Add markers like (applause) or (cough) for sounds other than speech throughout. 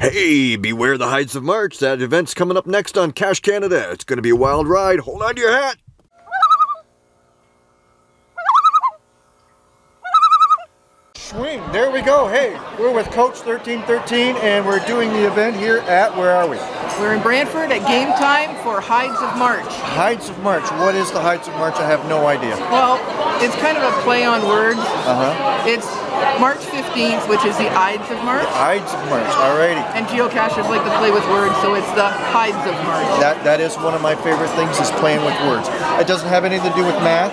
Hey, beware the Hides of March. That event's coming up next on Cash Canada. It's going to be a wild ride. Hold on to your hat. Swing. There we go. Hey, we're with Coach 1313 and we're doing the event here at, where are we? We're in Brantford at game time for Hides of March. Hides of March. What is the Hides of March? I have no idea. Well, it's kind of a play on words. Uh-huh. It's March 15th, which is the Ides of March. Hides of March. Alrighty. And geocachers like to play with words, so it's the Hides of March. That that is one of my favorite things is playing with words. It doesn't have anything to do with math.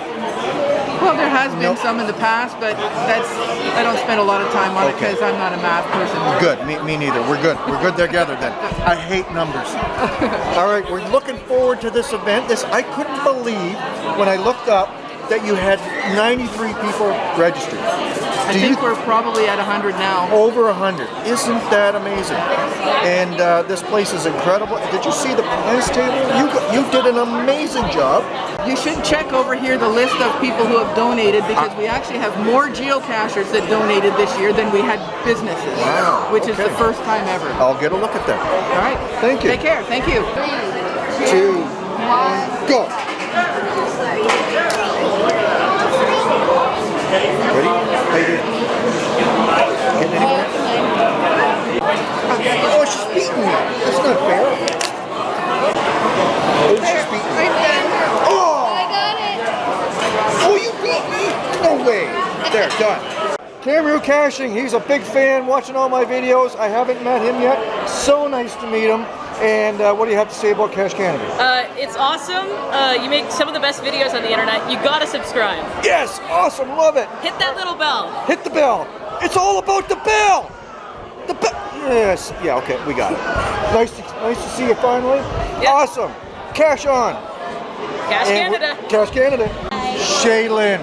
Well, there has been Nope. some in the past, but that's I don't spend a lot of time on it because I'm not a math person. Good. Me, me neither. We're good. We're good together then. I hate numbers. (laughs) All right. We're looking forward to this event. This I couldn't believe when I looked up that you had 93 people registered. I Do think you we're probably at 100 now. over 100. Isn't that amazing? And uh, this place is incredible. Did you see the prize table? You you did an amazing job. You should check over here the list of people who have donated because we actually have more geocachers that donated this year than we had businesses. Wow, Which is the first time ever. I'll get a look at that. All right. Thank you. Take care. Thank you. Two, one, go. Ready? How you doing? Getting anywhere? Oh, she's beating me. That's not fair. Oh, she's beating me. Oh! I got it. Oh, you beat me? No way. There, done. Cameron Caching, he's a big fan, watching all my videos. I haven't met him yet. So nice to meet him. And uh, what do you have to say about Cash Canada? Uh, it's awesome. Uh, you make some of the best videos on the internet. You gotta subscribe. Yes, awesome, love it. Hit that little bell. Hit the bell. It's all about the bell. The bell. Yes, yeah, okay, we got it. Nice to, nice to see you finally. Yep. Awesome. Cache on. Cash And Canada. Cash Canada. Shaylin,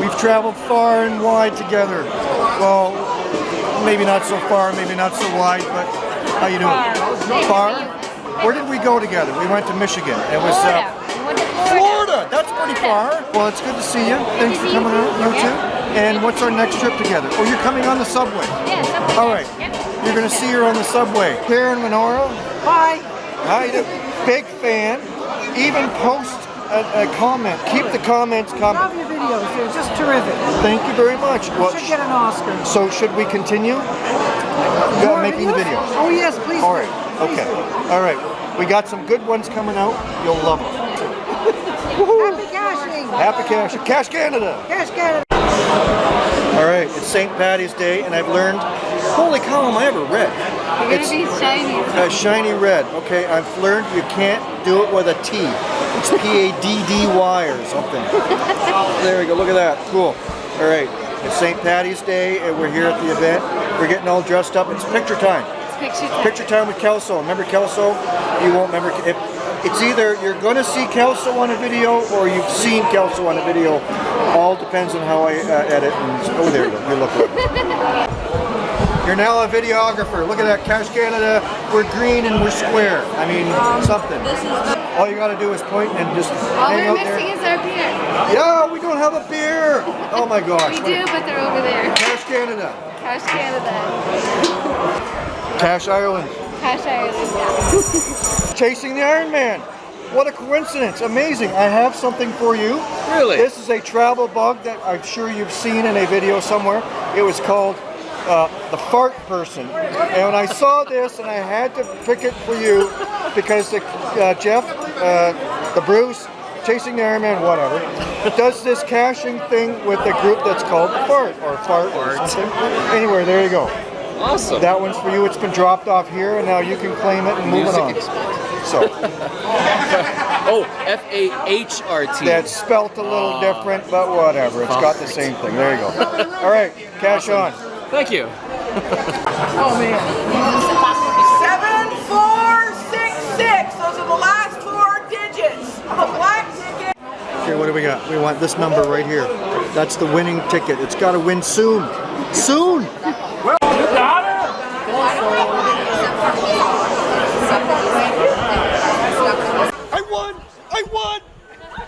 we've traveled far and wide together. Well, maybe not so far, maybe not so wide, but how you doing? Far. Where did we go together? We went to Michigan. It was Florida. uh, We went to Florida. Florida. That's pretty far. Well, it's good to see you. Thanks for coming out. You too. And what's our next trip together? Oh, you're coming on the subway. Yeah, Subway. All right. You're gonna see her on the subway. Karen Minora. Bye. How you doing? Big fan. Even post a, a comment. Keep the comments coming. Love your videos. They're just terrific. Thank you very much. Well, Should get an Oscar. so should we continue? More making the videos. Oh yes, please. All right. Please okay. Do. All right. We got some good ones coming out. You'll love them. Happy caching. Happy Cash. Cash Canada. Cash Canada. All right. It's St. Patty's Day, and I've learned. Holy cow! Am I ever red? You're It's gonna be shiny. a shiny red. Okay. I've learned you can't do it with a T. It's P A D D Y or something. (laughs) there we go. Look at that. Cool. All right. It's St. Patty's Day, and we're here at the event. We're getting all dressed up. It's picture time. Picture Picture time with Kelso. Remember Kelso? You won't remember. If, it's either you're going to see Kelso on a video or you've seen Kelso on a video. All depends on how I uh, edit. And, oh, there you go. You look good. (laughs) You're now a videographer. Look at that. Cash Canada. We're green and we're square. I mean, um, something. All you got to do is point and just All hang we're out missing there. is our beer. Yeah, we don't have a beer. Oh my gosh. We do, but they're over there. Cash Canada. Cash Canada. Cash Ireland. Cash Ireland. (laughs) Chasing the Iron Man. What a coincidence. Amazing. I have something for you. Really? This is a travel bug that I'm sure you've seen in a video somewhere. It was called uh, the fart person. And I saw this and I had to pick it for you because the, uh, Jeff, uh, the Bruce, Chasing the Iron Man, whatever, does this caching thing with a group that's called the Fart or Fart or something. Anyway, there you go. Awesome. That one's for you. It's been dropped off here and now you can claim it and move it on. So. (laughs) Oh, F A H R T. That's spelt a little different, but whatever. It's got the same thing. There you go. All right, cache on. Thank you. (laughs) Oh man. Seven, four, six, six. Those are the last four digits of a black ticket. Okay, what do we got? We want this number right here. That's the winning ticket. It's got to win soon. Soon. Well, got it. I won! I won!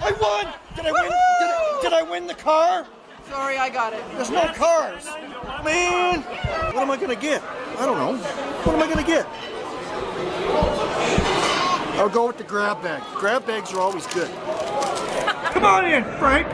I won! Did I win? Did I, did I win the car? Sorry, I got it. There's no cars. Man, what am I gonna get? I don't know. What am I gonna get? I'll go with the grab bag. Grab bags are always good. Come on in, Frank.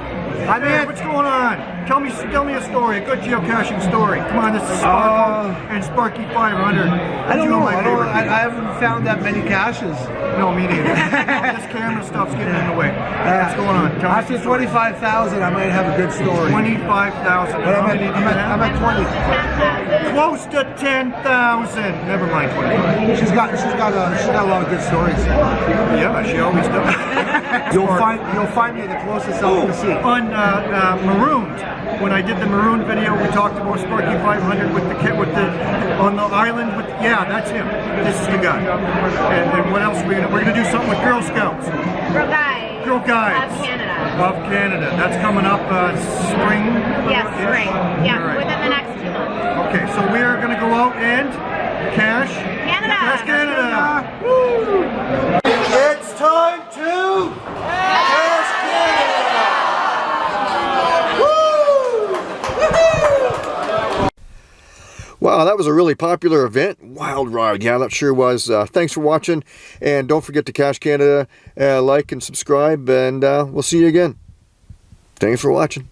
I'm in. What's going on? Tell me, tell me a story, a good geocaching story. Come on, this is Sparkle and Sparky 500. Uh, I don't know. I, don't, I. I haven't found that many caches. No, me neither. (laughs) this camera stuff's getting in the way. What's going on? Tell After 25,000, I might have a good story. 25,000. But I'm at, I'm, at. I'm at 20. Close to 10,000. Never mind 25. She's got, she's got, a, she's got a lot of good stories. Yeah, she always does. (laughs) You'll find, you'll find me the closest I'll see. On uh, uh, Marooned, when I did the Maroon video, we talked about Sparky 500 with the kit, with the, on the island with, yeah, that's him. This is the guy. And, and what else are we gonna, we're gonna do something with Girl Scouts. Girl guys. Girl Guides. Of Canada. Of Canada. That's coming up uh, spring. Yes, spring. Yeah, right. within the next two months. Okay, so we are going to go out and cache. Canada. Cash Canada. Woo! It's time to cash Canada. Woo! Wow, that was a really popular event. Wild Ride. Yeah, that sure was. Uh, thanks for watching. And don't forget to Cash Canada, uh, like and subscribe. And uh, we'll see you again. Thanks for watching.